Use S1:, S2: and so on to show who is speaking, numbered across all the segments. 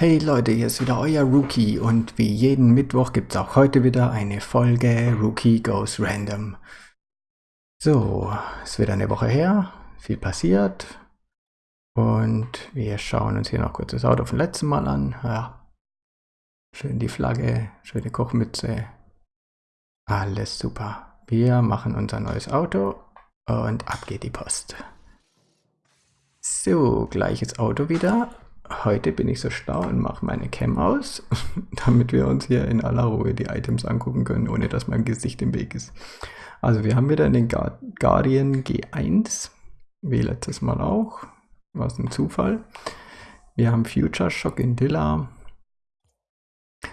S1: Hey Leute, hier ist wieder euer Rookie und wie jeden Mittwoch gibt es auch heute wieder eine Folge Rookie Goes Random. So, es ist wieder eine Woche her, viel passiert und wir schauen uns hier noch kurz das Auto vom letzten Mal an. Ja, schön die Flagge, schöne Kochmütze, alles super. Wir machen unser neues Auto und ab geht die Post. So, gleiches Auto wieder heute bin ich so schlau und mache meine Cam aus, damit wir uns hier in aller Ruhe die Items angucken können, ohne dass mein Gesicht im Weg ist. Also wir haben wieder den Guardian G1, wie letztes Mal auch, was ein Zufall. Wir haben Future Shock in Dilla.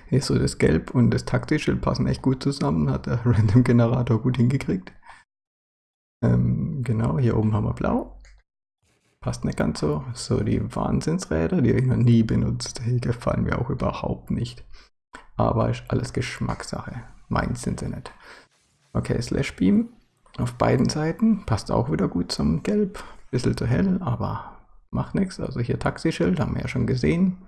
S1: Hier ist so das Gelb und das Taktischild passen echt gut zusammen, hat der Random Generator gut hingekriegt. Ähm, genau, hier oben haben wir Blau passt nicht ganz so. So, die Wahnsinnsräder, die habe ich noch nie benutzt. Die gefallen mir auch überhaupt nicht. Aber ist alles Geschmackssache. Meins sind sie nicht. Okay, Slash Beam auf beiden Seiten. Passt auch wieder gut zum Gelb. Bisschen zu hell, aber macht nichts. Also hier Taxischild, haben wir ja schon gesehen.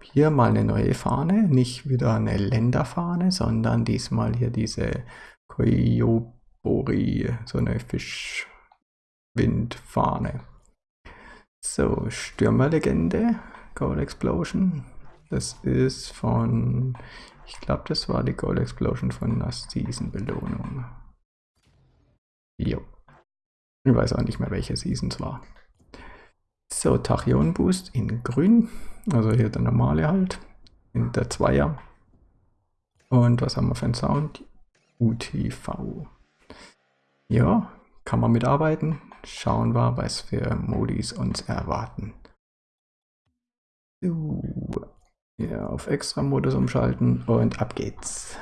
S1: Hier mal eine neue Fahne. Nicht wieder eine Länderfahne, sondern diesmal hier diese Koyobori, so eine Fischwindfahne. So, Stürmerlegende, Gold Explosion. Das ist von, ich glaube, das war die Gold Explosion von Season Belohnung. Jo. Ich weiß auch nicht mehr, welche Season es war. So, Tachyon Boost in grün. Also hier der normale halt. In der Zweier. Und was haben wir für einen Sound? UTV. Ja, kann man mitarbeiten. Schauen wir, was für Modis uns erwarten. So, hier auf Extra-Modus umschalten und ab geht's.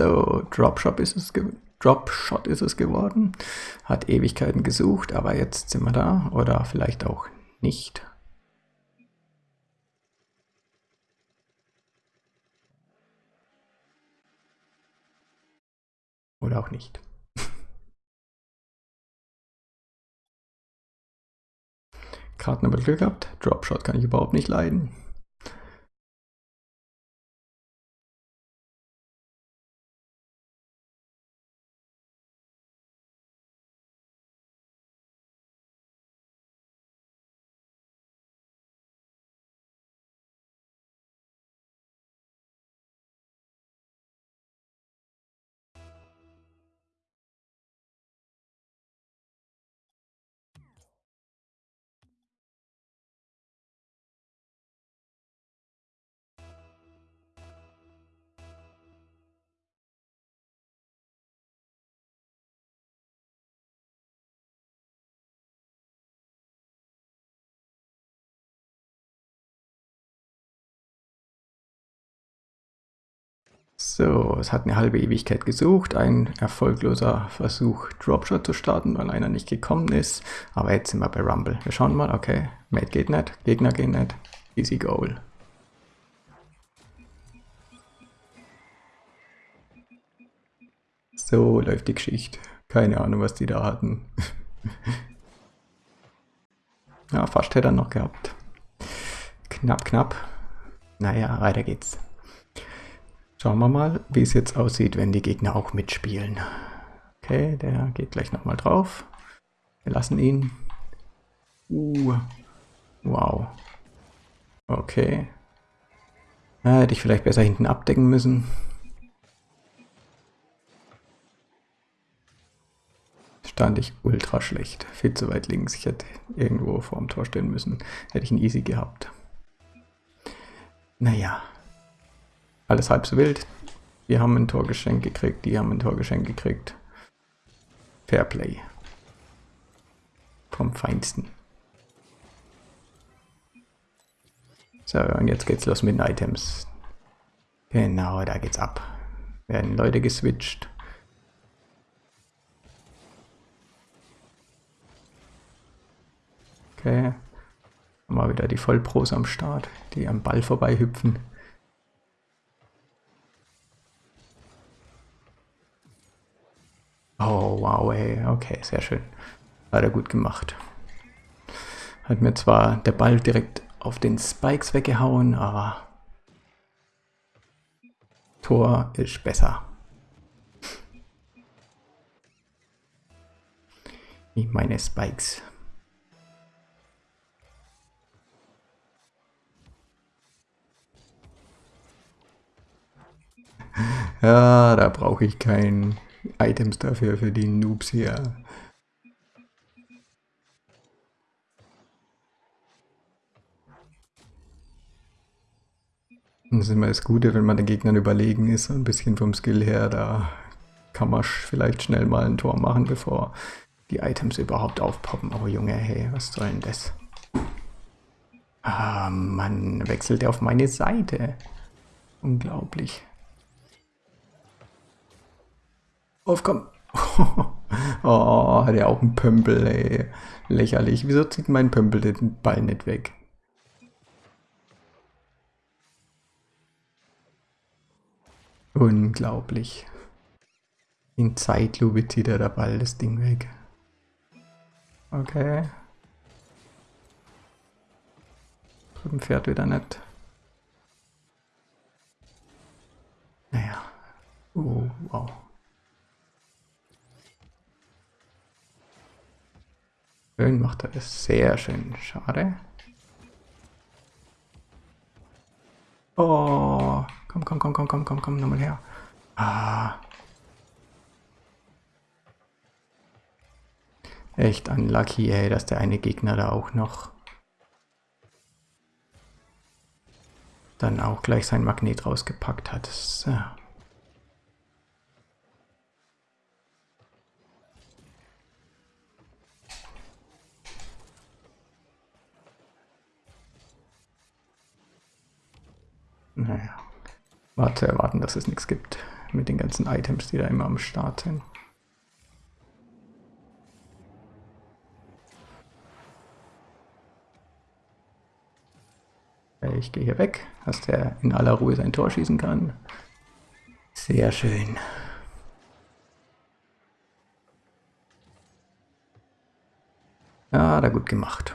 S1: So, Dropshot ist es Dropshot ist es geworden. Hat Ewigkeiten gesucht, aber jetzt sind wir da. Oder vielleicht auch nicht. Oder auch nicht. Gerade nochmal Glück gehabt. Dropshot kann ich überhaupt nicht leiden. So, es hat eine halbe Ewigkeit gesucht, ein erfolgloser Versuch Dropshot zu starten, weil einer nicht gekommen ist. Aber jetzt sind wir bei Rumble. Wir schauen mal, okay, Mate geht nicht, Gegner gehen nicht, easy goal. So läuft die Geschichte. Keine Ahnung, was die da hatten. ja, fast hätte er noch gehabt. Knapp, knapp. Naja, weiter geht's. Schauen wir mal, wie es jetzt aussieht, wenn die Gegner auch mitspielen. Okay, der geht gleich nochmal drauf. Wir lassen ihn. Uh, wow. Okay. Ja, hätte ich vielleicht besser hinten abdecken müssen. stand ich ultra schlecht. Viel zu weit links. Ich hätte irgendwo vorm Tor stehen müssen. Hätte ich ihn easy gehabt. Naja. Alles halb so wild. Wir haben ein Torgeschenk gekriegt, die haben ein Torgeschenk gekriegt. Fairplay. Vom Feinsten. So, und jetzt geht's los mit den Items. Genau, da geht's ab. Werden Leute geswitcht. Okay. Mal wieder die Vollpros am Start, die am Ball vorbei hüpfen. Oh, wow, ey. Okay, sehr schön. Hat er gut gemacht. Hat mir zwar der Ball direkt auf den Spikes weggehauen, aber Tor ist besser. Wie meine Spikes. Ja, da brauche ich kein Items dafür, für die Noobs hier. Das ist immer das Gute, wenn man den Gegnern überlegen ist, ein bisschen vom Skill her, da kann man vielleicht schnell mal ein Tor machen, bevor die Items überhaupt aufpoppen. Oh Junge, hey, was soll denn das? Ah, Mann, wechselt er auf meine Seite. Unglaublich. Aufkommen. oh, hat er auch einen Pömpel, ey. Lächerlich. Wieso zieht mein Pömpel den Ball nicht weg? Unglaublich. In Zeitlupe zieht er der Ball das Ding weg. Okay. Drüben fährt wieder nicht. Naja. Oh, wow. Schön macht er das. Sehr schön. Schade. Oh. Komm, komm, komm, komm, komm, komm, komm, nochmal her. Ah. Echt unlucky, ey, dass der eine Gegner da auch noch dann auch gleich sein Magnet rausgepackt hat. So. Naja, war zu erwarten, dass es nichts gibt mit den ganzen Items, die da immer am Start sind. Ich gehe hier weg, dass der in aller Ruhe sein Tor schießen kann. Sehr schön. Ja, da gut gemacht.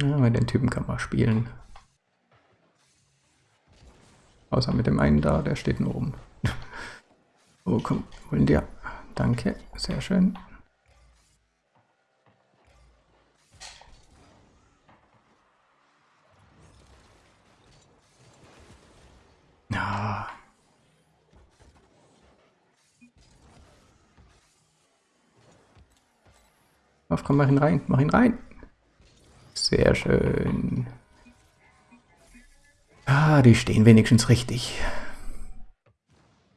S1: Ja, mit den Typen kann man spielen. Außer mit dem einen da, der steht nur oben. oh, komm, holen dir. Danke, sehr schön. Auf, komm, mach ihn rein, mach ihn rein. Sehr schön. Ah, die stehen wenigstens richtig.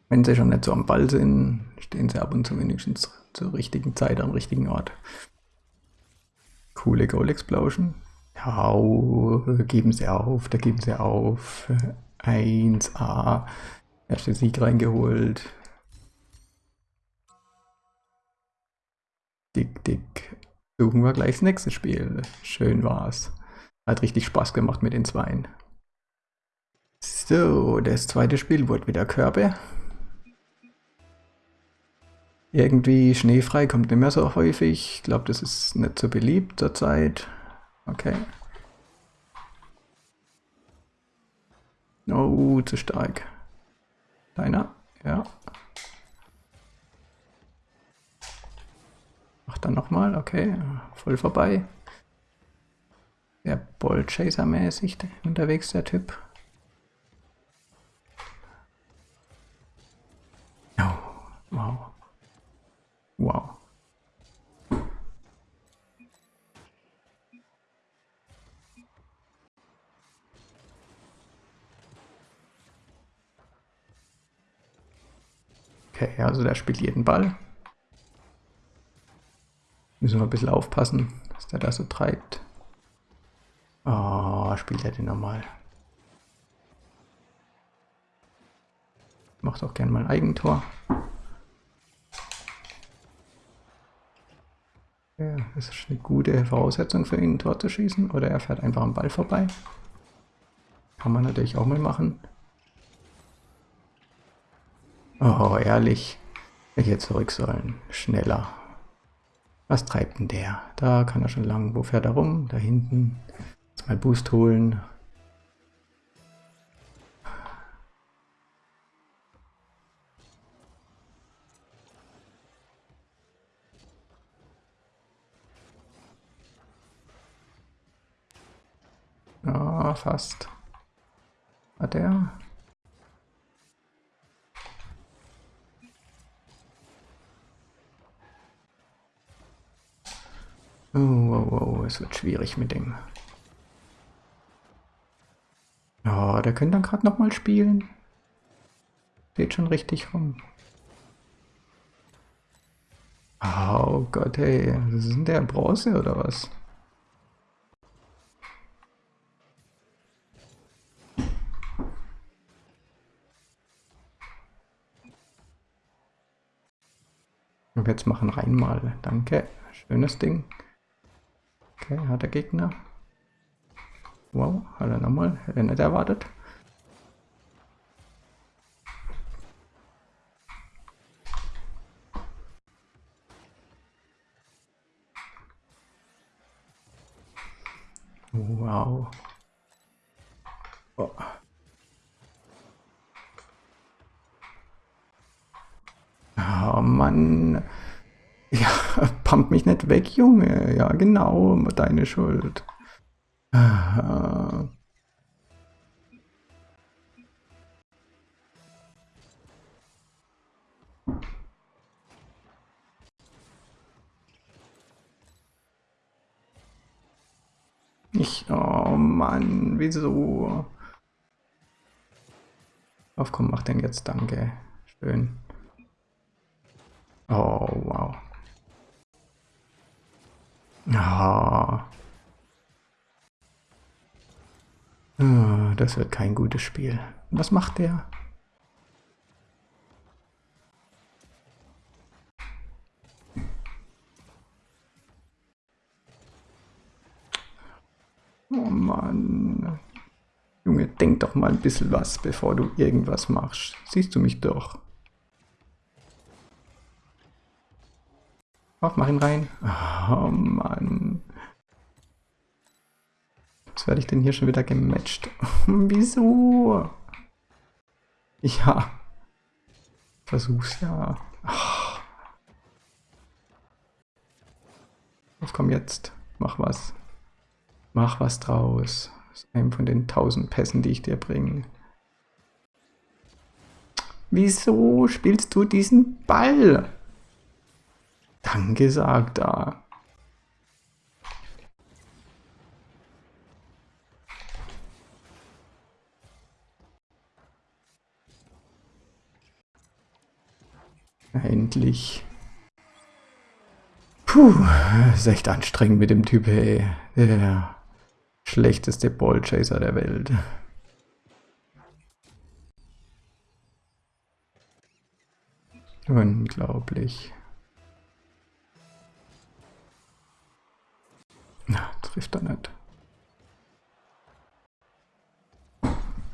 S1: Wenn sie schon nicht so am Ball sind, stehen sie ab und zu wenigstens zur richtigen Zeit am richtigen Ort. Coole Goal Explosion. Ja, geben sie auf, da geben sie auf. 1A. Erster Sieg reingeholt. Dick, dick. Suchen wir gleich das nächste Spiel. Schön war's. Hat richtig Spaß gemacht mit den Zweien. So, das zweite Spiel wurde wieder Körbe. Irgendwie schneefrei kommt nicht mehr so häufig. Ich glaube, das ist nicht so beliebt zurzeit. Okay. Oh, zu stark. Deiner? Ja. dann nochmal, okay, voll vorbei. Sehr Ballchaser-mäßig unterwegs, der Typ. Oh, wow. Wow. Okay, also der spielt jeden Ball. Müssen wir ein bisschen aufpassen, was der da so treibt. Oh, spielt er den nochmal. Macht auch gerne mal ein Eigentor. Ja, das ist eine gute Voraussetzung für ihn, ein Tor zu schießen. Oder er fährt einfach am Ball vorbei. Kann man natürlich auch mal machen. Oh, ehrlich. Ich hätte zurück sollen. Schneller. Was treibt denn der? Da kann er schon lang. Wo fährt er rum? Da hinten. Jetzt mal Boost holen. Ja, fast. Hat er? Oh, oh, oh, es wird schwierig mit dem. Ja, oh, der könnte dann gerade nochmal spielen. Steht schon richtig rum. Oh Gott, ey. Was ist denn der Bronze oder was? Und jetzt machen rein mal. Danke. Schönes Ding. Okay, hat der Gegner. Wow, hat er nochmal. Hätte er nicht erwartet. Wow. Oh. oh Mann. Ja, pump mich nicht weg, Junge. Ja, genau, deine Schuld. Ich, oh Mann, wieso? Auf, komm, mach den jetzt, danke. Schön. Oh, wow. Ah. Das wird kein gutes Spiel. Was macht der? Oh Mann. Junge, denk doch mal ein bisschen was, bevor du irgendwas machst. Siehst du mich doch. Auf, mach ihn rein. Oh Mann. Was werde ich denn hier schon wieder gematcht? Wieso? Ja. Versuch's ja. Oh. Auf, komm jetzt. Mach was. Mach was draus. Ist einem von den tausend Pässen, die ich dir bringe. Wieso spielst du diesen Ball? Danke sagt da. Endlich. Puh, ist echt anstrengend mit dem Typ, ey. Der schlechteste Ballchaser der Welt. Unglaublich. Trifft er nicht.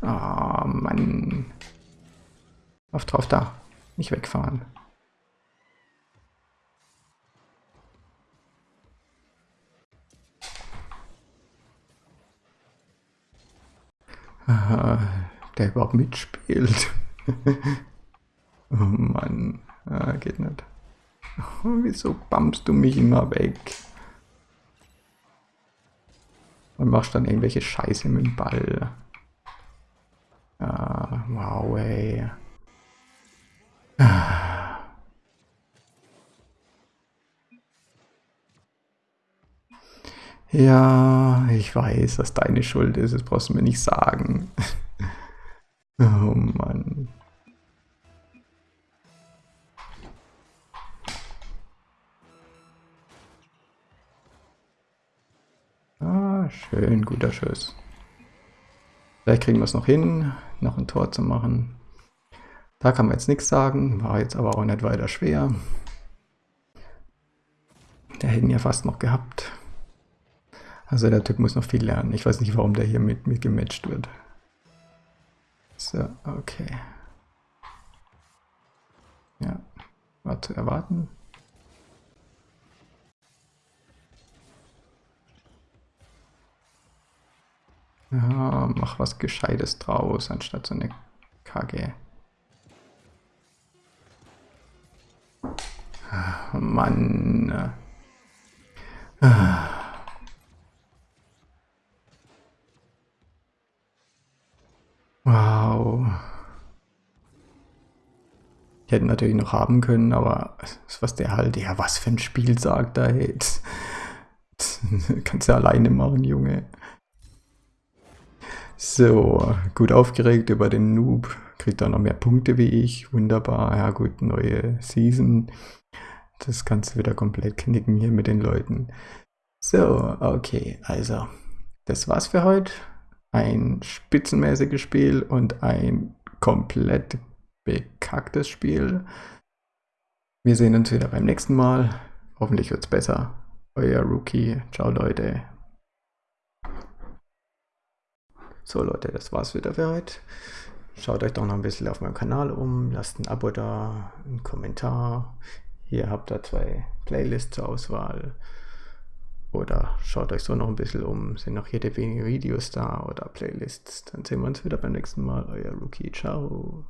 S1: Ah, oh, Mann. Auf drauf da. Nicht wegfahren. Aha, der überhaupt mitspielt. oh Mann. Ah, geht nicht. Oh, wieso bumpst du mich immer weg? Und machst dann irgendwelche Scheiße mit dem Ball. Ah, wow, ey. Ah. Ja, ich weiß, dass deine Schuld ist, das brauchst du mir nicht sagen. oh Mann. Schön, guter Schuss. Vielleicht kriegen wir es noch hin, noch ein Tor zu machen. Da kann man jetzt nichts sagen, war jetzt aber auch nicht weiter schwer. Der hätten ja fast noch gehabt. Also der Typ muss noch viel lernen. Ich weiß nicht, warum der hier mit mir gematcht wird. So, okay. Ja, war zu erwarten. Ja, mach was Gescheites draus, anstatt so eine KG. Oh Mann. Wow. Ich hätte natürlich noch haben können, aber was der halt, ja, was für ein Spiel sagt er jetzt. Kannst du alleine machen, Junge. So, gut aufgeregt über den Noob. Kriegt auch noch mehr Punkte wie ich. Wunderbar. Ja gut, neue Season. Das kannst du wieder komplett knicken hier mit den Leuten. So, okay, also, das war's für heute. Ein spitzenmäßiges Spiel und ein komplett bekacktes Spiel. Wir sehen uns wieder beim nächsten Mal. Hoffentlich wird's besser. Euer Rookie. Ciao, Leute. So, Leute, das war's wieder für heute. Schaut euch doch noch ein bisschen auf meinem Kanal um. Lasst ein Abo da, einen Kommentar. Hier habt ihr zwei Playlists zur Auswahl. Oder schaut euch so noch ein bisschen um. Sind noch jede wenige Videos da oder Playlists. Dann sehen wir uns wieder beim nächsten Mal. Euer Rookie. Ciao.